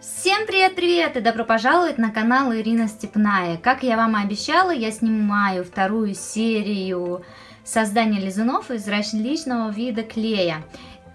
Всем привет-привет и добро пожаловать на канал Ирина Степная. Как я вам и обещала, я снимаю вторую серию создания лизунов из различного вида клея.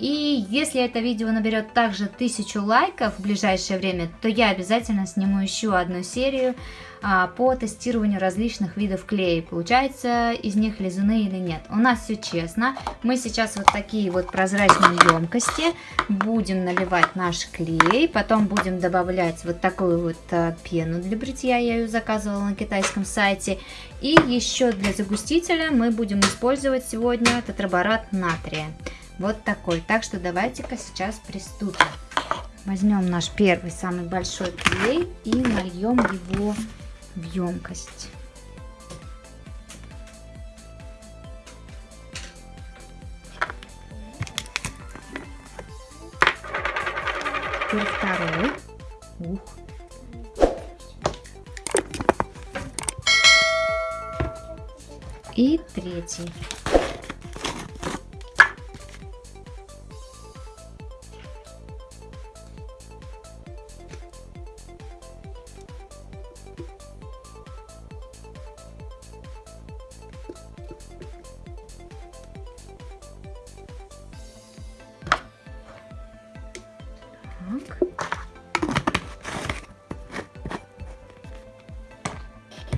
И если это видео наберет также тысячу лайков в ближайшее время, то я обязательно сниму еще одну серию а, по тестированию различных видов клея. Получается из них лизуны или нет. У нас все честно. Мы сейчас вот такие вот прозрачные емкости будем наливать наш клей. Потом будем добавлять вот такую вот а, пену для бритья. Я ее заказывала на китайском сайте. И еще для загустителя мы будем использовать сегодня тетраборат натрия. Вот такой. Так что давайте-ка сейчас приступим. Возьмем наш первый, самый большой клей и нальем его в емкость. Теперь второй. Ух. И третий.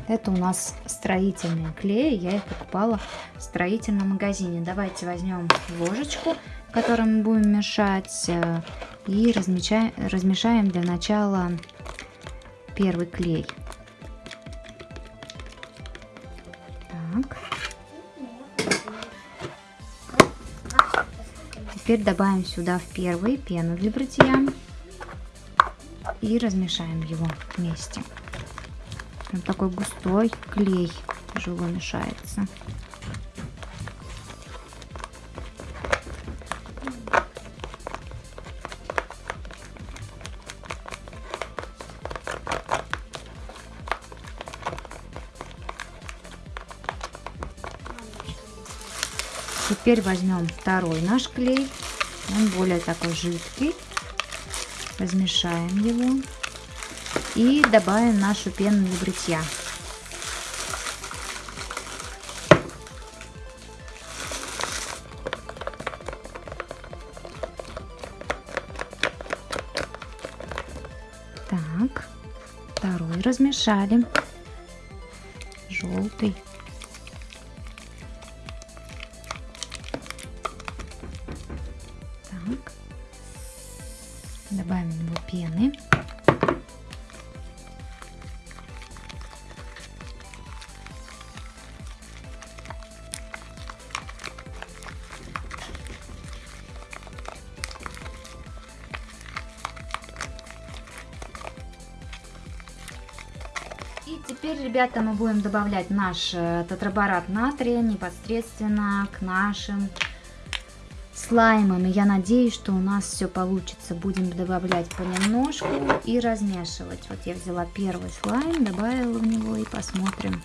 Это у нас строительные клеи. Я их покупала в строительном магазине. Давайте возьмем ложечку, которой мы будем мешать. Э, и размешаем для начала первый клей. Так. Теперь добавим сюда в первый пену для бритья и размешаем его вместе. Он такой густой клей тяжело мешается. Теперь возьмем второй наш клей. Он более такой жидкий. Размешаем его. И добавим нашу пену для бритья. Так, второй размешали. Желтый. Добавим его пены. И теперь, ребята, мы будем добавлять наш э, тетраборат натрия непосредственно к нашим слаймам. И я надеюсь, что у нас все получится. Будем добавлять понемножку и размешивать. Вот я взяла первый слайм, добавила в него и посмотрим.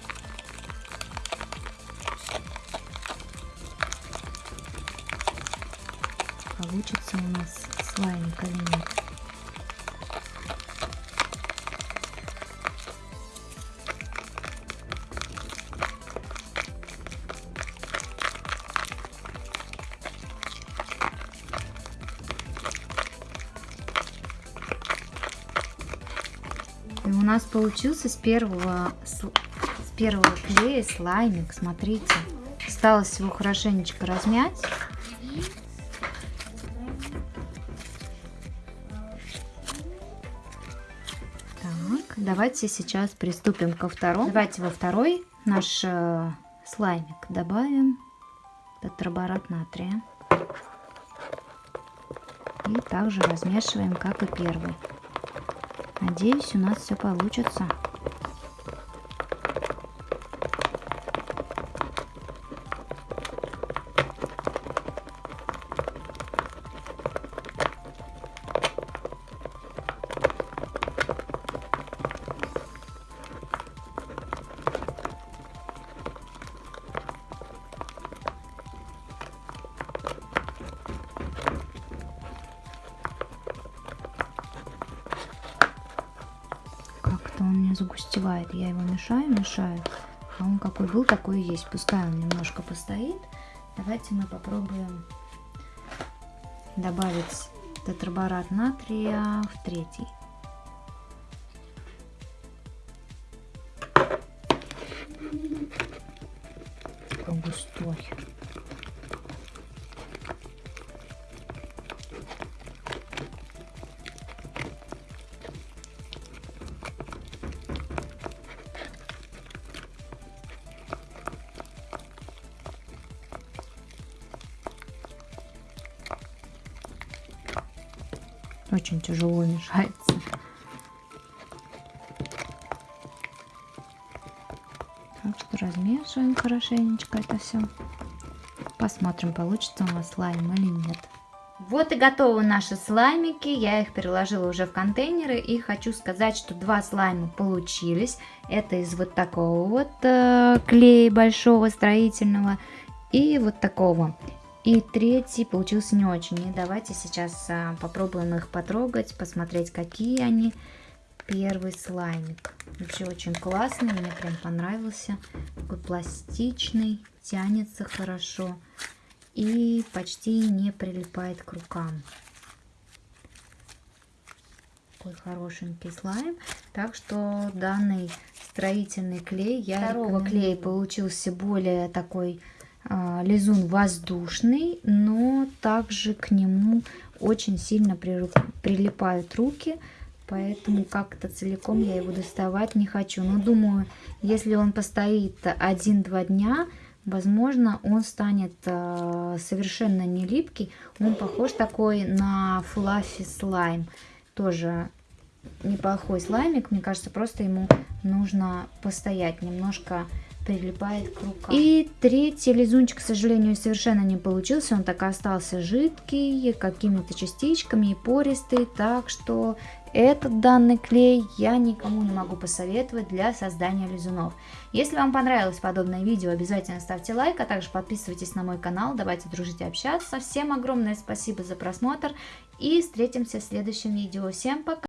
Получится у нас слаймик или нет. У нас получился с первого, с, с первого клея слаймик. Смотрите. Осталось его хорошенечко размять. Так, давайте сейчас приступим ко второму. Давайте во второй наш э, слаймик добавим тетраборат натрия. И также размешиваем, как и первый. Надеюсь, у нас все получится. Он не загустевает. Я его мешаю, мешаю. А он какой был, такой и есть. Пускай он немножко постоит. Давайте мы попробуем добавить тетраборат натрия в третий. Очень тяжело мешается. Так что размешиваем хорошенечко это все. Посмотрим, получится у нас слайм или нет. Вот и готовы наши слаймики. Я их переложила уже в контейнеры. И хочу сказать, что два слайма получились. Это из вот такого вот э, клея большого строительного. И вот такого. И третий получился не очень. И давайте сейчас а, попробуем их потрогать, посмотреть, какие они. Первый слаймик. Вообще очень классный, мне прям понравился. Такой пластичный, тянется хорошо и почти не прилипает к рукам. Такой хорошенький слайм. Так что данный строительный клей, я Второго клея получился более такой лизун воздушный, но также к нему очень сильно прилипают руки, поэтому как-то целиком я его доставать не хочу. Но думаю, если он постоит один-два дня, возможно, он станет а, совершенно не липкий. Он похож такой на флаффи слайм. Тоже неплохой слаймик, мне кажется, просто ему нужно постоять немножко прилипает к рукам. И третий лизунчик, к сожалению, совершенно не получился. Он так и остался жидкий, какими-то частичками и пористый. Так что этот данный клей я никому не могу посоветовать для создания лизунов. Если вам понравилось подобное видео, обязательно ставьте лайк, а также подписывайтесь на мой канал. Давайте дружить и общаться. Всем огромное спасибо за просмотр и встретимся в следующем видео. Всем пока!